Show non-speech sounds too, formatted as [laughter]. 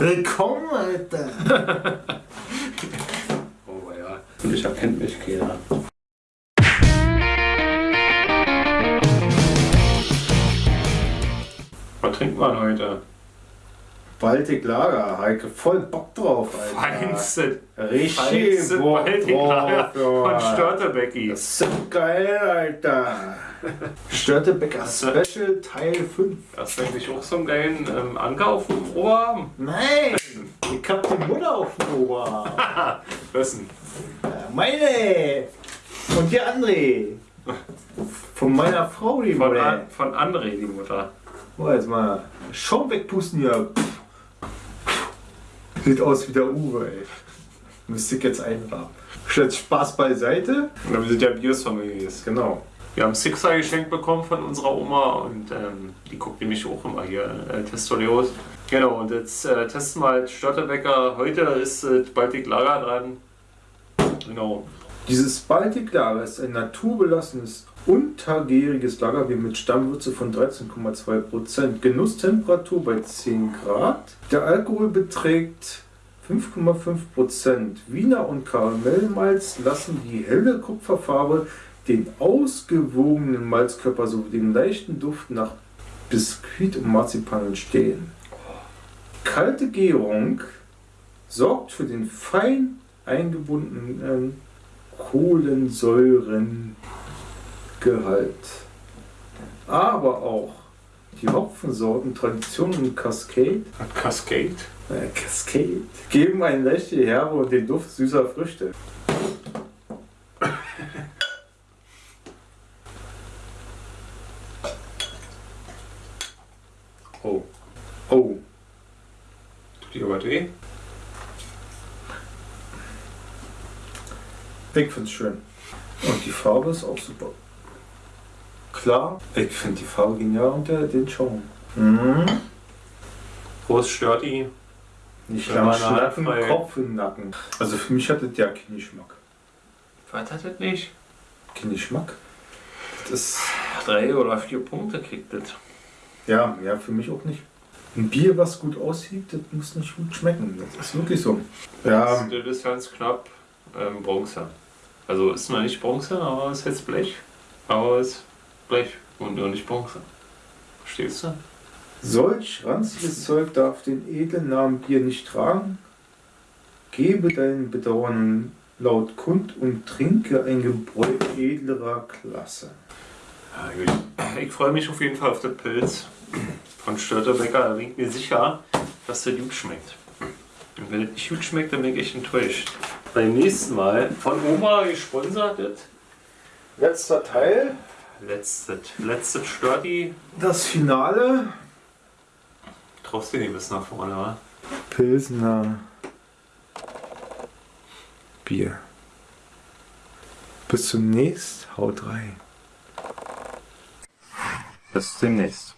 Willkommen, Alter. [laughs] Oh ja. Und ich erkennt mich keiner. Was trinkt man heute? Baltic Lager, Heike, voll Bock drauf, Alter. Feinste, Richtig feinste Bock Baltic drauf, Lager von. Störtebecki. Das ist so geil, Alter. [laughs] Störtebecker Special Teil 5. Hast du eigentlich auch so einen geilen ähm, Anker auf dem Oberarm? Nein, [laughs] ich hab die Mutter auf dem Oberarm. [laughs] Wessen? Meine! Und die André. Von meiner Frau, die Von, Mutter. An von André, die Mutter. Oh, jetzt mal Schaum wegpusten hier. Sieht aus wie der Uwe, ey. Müsste ich jetzt einrahmen. Stellt Spaß beiseite. Und wir sind ja Bios-Families. Genau. Wir haben Sixer geschenkt bekommen von unserer Oma und ähm, die guckt nämlich auch immer hier, äh, Testoleos. Genau, und jetzt äh, testen wir halt Störtebecker. Heute ist äh, Baltic Lager dran. Genau. Dieses Baltic Lager ist ein naturbelassenes, untergäriges Lagerbier mit Stammwürze von 13,2%. Genusstemperatur bei 10 Grad. Der Alkohol beträgt 5,5%. Wiener und Karamellmalz lassen die helle Kupferfarbe, den ausgewogenen Malzkörper sowie den leichten Duft nach Biskuit und Marzipan entstehen. Kalte Gärung sorgt für den fein eingebundenen Kohlensäurengehalt. Aber auch die Hopfensorten Tradition und Cascade, Cascade. äh, Cascade geben eine leichte Herbe und den Duft süßer Früchte. Oh, Oh, tut dir was weh? Ich find's schön. Und die Farbe ist auch super. Klar, ich finde die Farbe genial und der, den Schaum. Mhm. Prost, stört die? Nicht lang schnappen, Kopf im Nacken. Also für mich hat das ja keinen Geschmack. Was hat das nicht? Kein Geschmack? Das ist, Drei oder vier Punkte kriegt das. ja, ja, für mich auch nicht. Ein Bier, was gut aussieht, das muss nicht gut schmecken. Das ist wirklich so. Ja, Das ist ganz knapp ähm, Bronze. Also ist noch nicht Bronze, aber ist jetzt Blech. Aber ist Blech und nur nicht Bronze. Verstehst du? solch ranziges Zeug darf den edlen Namen Bier nicht tragen. Gebe deinen Bedauern laut kund und trinke ein Gebräu edlerer Klasse. Ich freue mich auf jeden Fall auf den Pilz von Störtebecker. Da bin ich mir sicher, dass der gut schmeckt. Und wenn es nicht gut schmeckt, dann bin ich echt enttäuscht. Beim nächsten Mal von Oma gesponsert das Letzter Teil, letztes, letztes Störti. das Finale. Traust du nicht bis nach vorne, wa? Pilsner Bier. Bis zum nächsten. Haut rein. Bis demnächst.